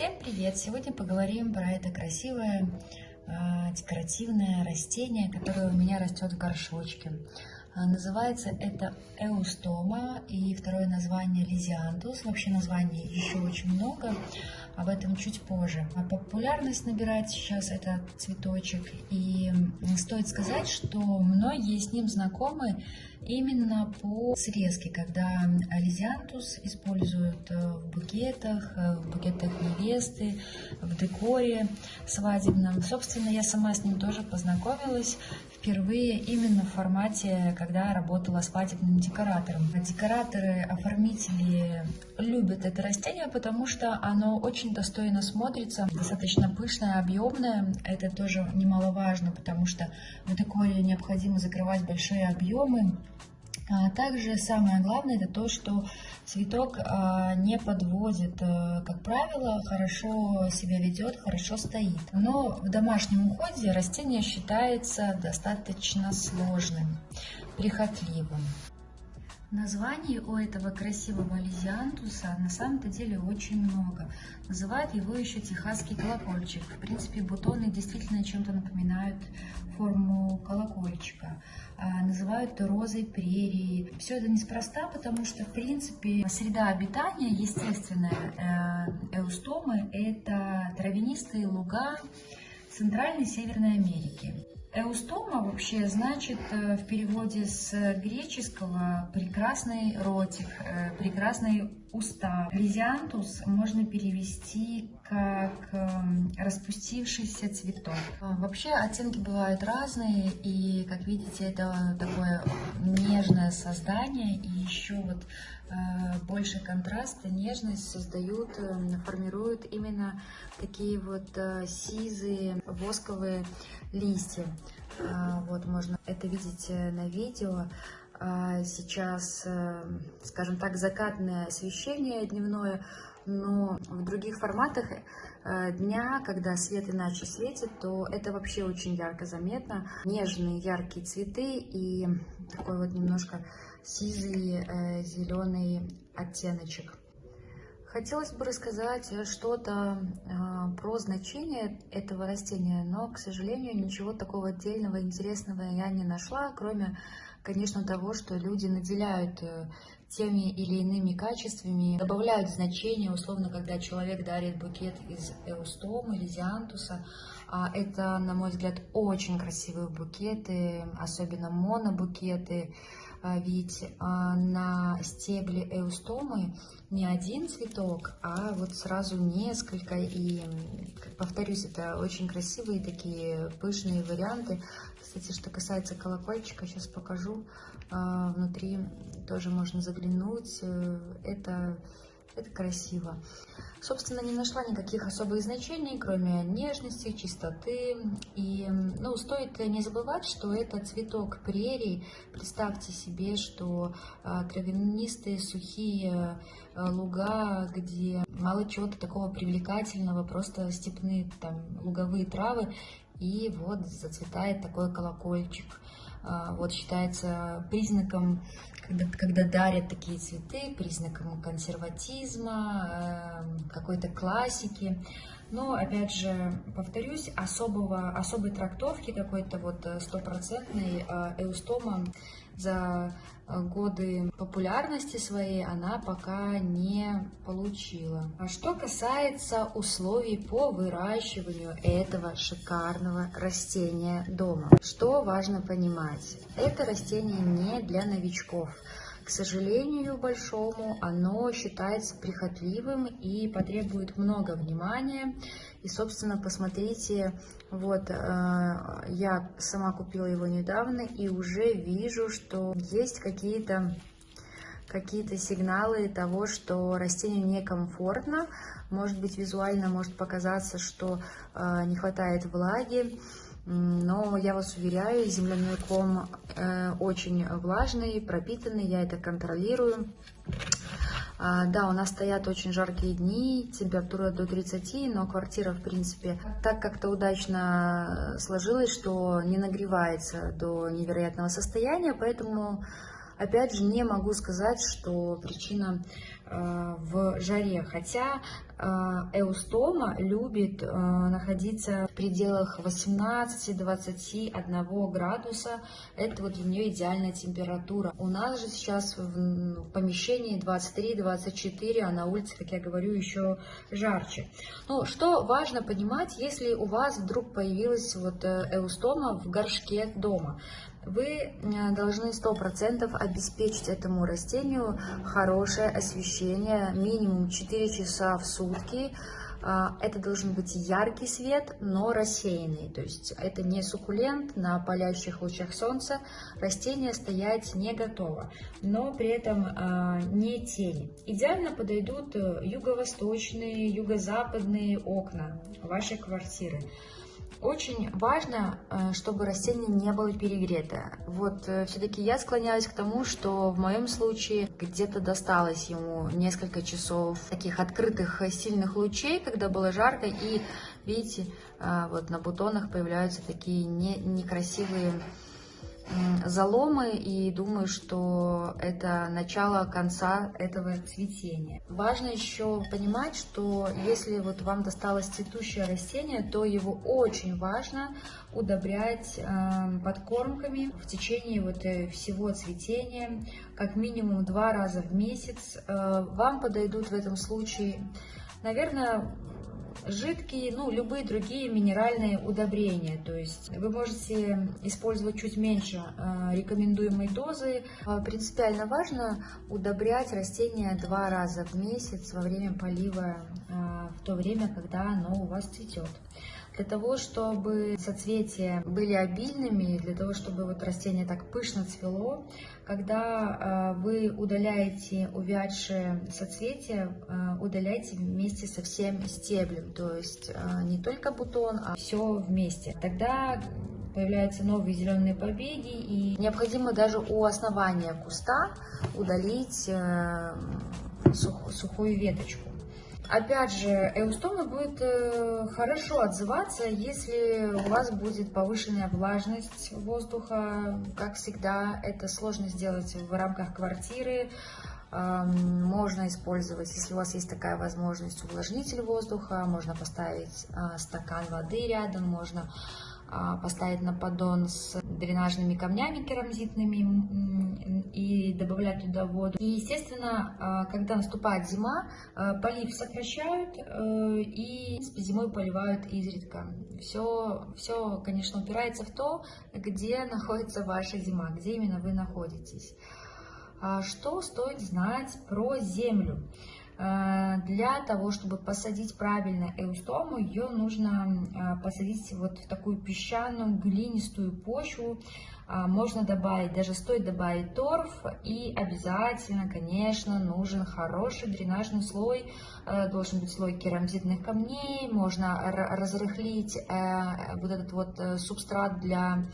Всем привет! Сегодня поговорим про это красивое э, декоративное растение, которое у меня растет в горшочке. Э, называется это эустома и второе название лизиантус. Вообще названий еще очень много, об этом чуть позже. А популярность набирает сейчас этот цветочек. И стоит сказать, что многие с ним знакомы именно по срезке, когда лизиантус используют э, в букетах, э, в букетах невесты, в декоре свадебном. Собственно, я сама с ним тоже познакомилась впервые именно в формате, когда работала свадебным декоратором. Декораторы, оформители любят это растение, потому что оно очень достойно смотрится, достаточно пышное, объемное. Это тоже немаловажно, потому что в декоре необходимо закрывать большие объемы. А также самое главное это то, что цветок а, не подводит, э, как правило, хорошо себя ведет, хорошо стоит. Но в домашнем уходе растение считается достаточно сложным, прихотливым. Названий у этого красивого лизиантуса на самом-то деле очень много. Называют его еще техасский колокольчик. В принципе, бутоны действительно чем-то напоминают форму колокольчика. А, называют розой прерии. Все это неспроста, потому что, в принципе, среда обитания естественная э, эустомы – это травянистые луга Центральной Северной Америки. Эустома вообще значит э, в переводе с греческого «прекрасный ротик», э, «прекрасный уста». Лизиантус можно перевести как эм, распустившийся цветок. А, вообще оттенки бывают разные, и, как видите, это такое нежное создание, и еще вот э, больше контраста, нежность создают, формируют именно такие вот сизые восковые листья. Вот можно это видеть э, на видео. А, сейчас, э, скажем так, закатное освещение дневное, но в других форматах э, дня, когда свет иначе светит, то это вообще очень ярко заметно. Нежные яркие цветы и такой вот немножко сизый зеленый оттеночек. Хотелось бы рассказать что-то э, про значение этого растения, но, к сожалению, ничего такого отдельного интересного я не нашла, кроме, конечно, того, что люди наделяют э, теми или иными качествами, добавляют значение, условно, когда человек дарит букет из эустомы или зиантуса. А это, на мой взгляд, очень красивые букеты, особенно монобукеты, а ведь а, на стебле эустомы не один цветок, а вот сразу несколько. И, повторюсь, это очень красивые такие пышные варианты. Кстати, что касается колокольчика, сейчас покажу. А, внутри тоже можно заглянуть. Это, это красиво. Собственно, не нашла никаких особых значений, кроме нежности, чистоты. И, ну, стоит не забывать, что это цветок прерий. Представьте себе, что а, травянистые, сухие а, луга, где мало чего-то такого привлекательного, просто степные там луговые травы, и вот зацветает такой колокольчик. А, вот считается признаком, когда, когда дарят такие цветы, признаком консерватизма, эм, какой-то классики. Но, опять же, повторюсь, особого, особой трактовки какой-то вот э, стопроцентной э, эустома за э, годы популярности своей она пока не получила. А что касается условий по выращиванию этого шикарного растения дома, что важно понимать? Это растение не для новичков. К сожалению большому, оно считается прихотливым и потребует много внимания. И, собственно, посмотрите, вот, э, я сама купила его недавно и уже вижу, что есть какие-то какие-то сигналы того, что растению некомфортно. Может быть, визуально может показаться, что э, не хватает влаги. Но я вас уверяю, земляной ком э, очень влажный, пропитанный, я это контролирую. А, да, у нас стоят очень жаркие дни, температура до 30, но квартира, в принципе, так как-то удачно сложилось, что не нагревается до невероятного состояния, поэтому, опять же, не могу сказать, что причина э, в жаре, хотя эустома любит э, находиться в пределах 18-21 градуса, это вот для нее идеальная температура. У нас же сейчас в помещении 23-24, а на улице, как я говорю, еще жарче. Ну, что важно понимать, если у вас вдруг появилась вот эустома в горшке дома, вы э, должны 100% обеспечить этому растению хорошее освещение, минимум 4 часа в сутки. А, это должен быть яркий свет, но рассеянный. То есть это не суккулент на палящих лучах солнца. Растение стоять не готово, но при этом а, не тень. Идеально подойдут э, юго-восточные, юго-западные окна вашей квартиры. Очень важно, э, чтобы растение не было перегрето. Вот э, все-таки я склоняюсь к тому, что в моем случае где-то досталось ему несколько часов таких открытых э, сильных лучей, когда было жарко, и видите, вот на бутонах появляются такие не, некрасивые заломы и думаю, что это начало конца этого цветения. Важно еще понимать, что если вот вам досталось цветущее растение, то его очень важно удобрять э, подкормками в течение вот э, всего цветения, как минимум два раза в месяц. Э, вам подойдут в этом случае, наверное, жидкие, ну, любые другие минеральные удобрения. То есть вы можете использовать чуть меньше э, рекомендуемой дозы. Э, принципиально важно удобрять растения два раза в месяц во время полива, э, в то время, когда оно у вас цветет. Для того, чтобы соцветия были обильными, для того, чтобы вот растение так пышно цвело, когда э, вы удаляете увядшие соцветия, э, удаляйте вместе со всем стеблем, то есть э, не только бутон, а все вместе. Тогда появляются новые зеленые побеги, и необходимо даже у основания куста удалить сухую веточку. Опять же, эустома будет э, хорошо отзываться, если у вас будет повышенная влажность воздуха. Как всегда, это сложно сделать в рамках квартиры. Можно использовать, если у вас есть такая возможность, увлажнитель воздуха. Можно поставить а, стакан воды рядом, можно поставить на поддон с дренажными камнями керамзитными и добавлять туда воду. И, естественно, а, когда наступает зима, а, полив сокращают э, и зимой поливают изредка. Все, все, конечно, упирается в то, где находится ваша зима, где именно вы находитесь. Что стоит знать про землю? Э, для того, чтобы посадить правильно эустому, ее нужно э, посадить вот в такую песчаную глинистую почву. А, можно добавить, даже стоит добавить торф и обязательно, конечно, нужен хороший дренажный слой. Э, должен быть слой керамзитных камней, можно разрыхлить вот этот вот субстрат для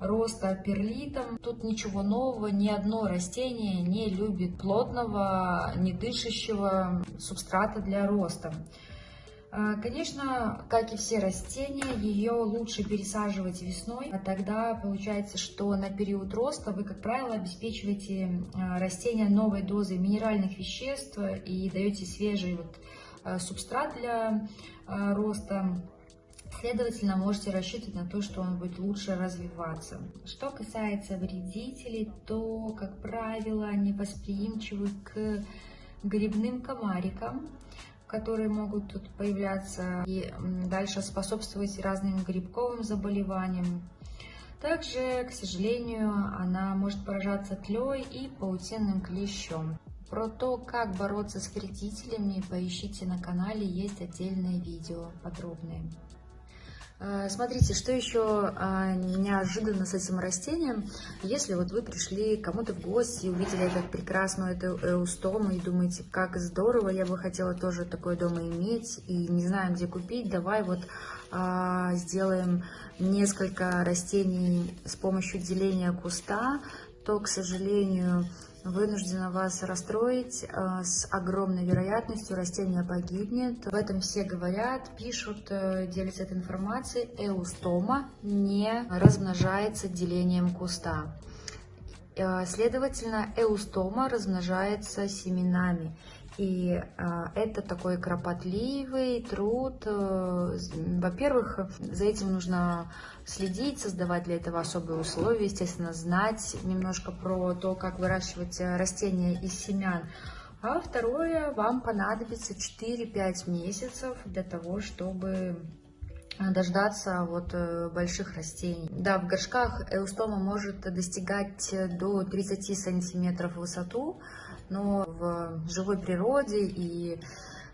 роста перлитом. Тут ничего нового, ни одно растение не любит плотного, не дышащего субстрата для роста. А, конечно, как и все растения, ее лучше пересаживать весной, а тогда получается, что на период роста вы, как правило, обеспечиваете а, растение новой дозой минеральных веществ и даете свежий вот а, субстрат для роста. Следовательно, можете рассчитывать на то, что он будет лучше развиваться. Что касается вредителей, то, как правило, они восприимчивы к грибным комарикам, которые могут тут появляться и дальше способствовать разным грибковым заболеваниям. Также, к сожалению, она может поражаться тлей и паутинным клещом. Про то, как бороться с вредителями, поищите на канале, есть отдельное видео подробное. Э, смотрите, что еще а, неожиданно с этим растением, если вот вы пришли кому-то в гости, увидели этот прекрасную эту эустому и думаете, как здорово, я бы хотела тоже такое дома иметь и не знаю, где купить, давай вот а, сделаем несколько растений с помощью деления куста, то, к сожалению, вынуждена вас расстроить. Э, с огромной вероятностью растение погибнет. В этом все говорят, пишут, э, делятся этой информацией. Эустома не размножается делением куста. Э, следовательно, эустома размножается семенами. И а, это такой кропотливый труд. Э, во-первых, за этим нужно следить, создавать для этого особые условия, естественно, знать немножко про то, как выращивать растения из семян. А второе, вам понадобится 4-5 месяцев для того, чтобы дождаться вот э, больших растений. Да, в горшках эустома может достигать до 30 сантиметров в высоту, но в живой природе и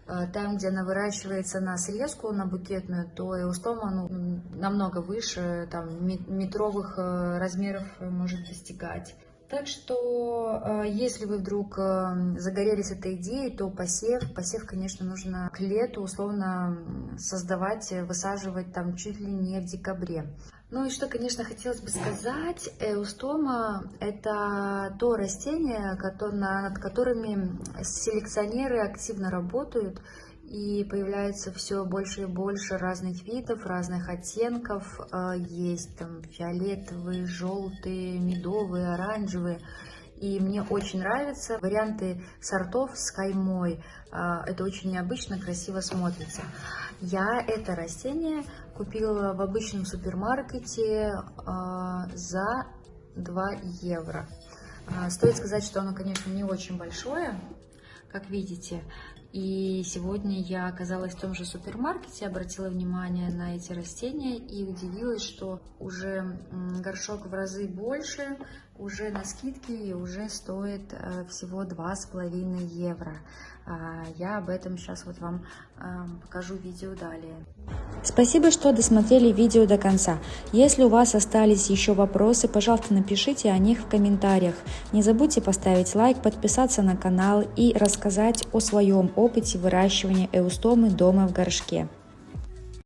э, там, где она выращивается на срезку, на букетную, то эустома ну, намного выше, там, метровых э, размеров может достигать. Так что, э, если вы вдруг э, загорелись этой идеей, то посев, посев, конечно, нужно к лету условно создавать, высаживать там чуть ли не в декабре. Ну и что, конечно, хотелось бы сказать, эустома – это то растение, над которыми селекционеры активно работают, и появляется все больше и больше разных видов, разных оттенков. А, есть там фиолетовые, желтые, медовые, оранжевые. И мне очень нравятся варианты сортов с каймой. А, это очень необычно, красиво смотрится. Я это растение купила в обычном супермаркете а, за 2 евро. Стоит сказать, что оно, конечно, не очень большое, как видите. И сегодня я оказалась в том же супермаркете, обратила внимание на эти растения и удивилась, что уже горшок в разы больше, уже на скидке и уже стоит э, всего 2,5 евро. А, я об этом сейчас вот вам покажу видео далее. Спасибо, что досмотрели видео до конца. Если у вас остались еще вопросы, пожалуйста, напишите о них в комментариях. Не забудьте поставить лайк, подписаться на канал и рассказать о своем опыте выращивания эустомы дома в горшке.